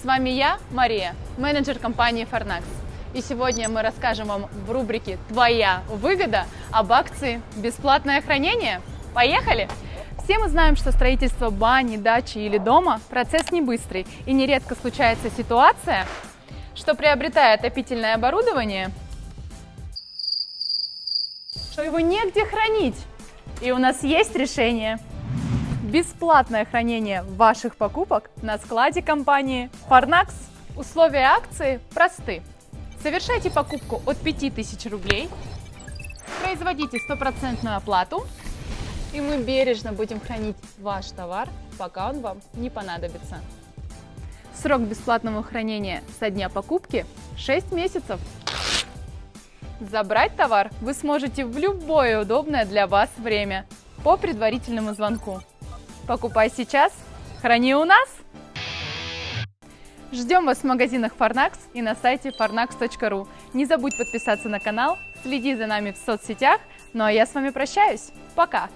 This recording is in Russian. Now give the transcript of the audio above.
С вами я, Мария, менеджер компании Farnax. И сегодня мы расскажем вам в рубрике «Твоя выгода» об акции «Бесплатное хранение». Поехали! Все мы знаем, что строительство бани, дачи или дома – процесс не быстрый, и нередко случается ситуация, что приобретая отопительное оборудование, что его негде хранить. И у нас есть решение. Бесплатное хранение ваших покупок на складе компании Farnax. Условия акции просты. Совершайте покупку от 5000 рублей, производите стопроцентную оплату, и мы бережно будем хранить ваш товар, пока он вам не понадобится. Срок бесплатного хранения со дня покупки 6 месяцев. Забрать товар вы сможете в любое удобное для вас время по предварительному звонку. Покупай сейчас, храни у нас! Ждем вас в магазинах Farnax и на сайте farnax.ru. Не забудь подписаться на канал, следи за нами в соцсетях. Ну а я с вами прощаюсь. Пока!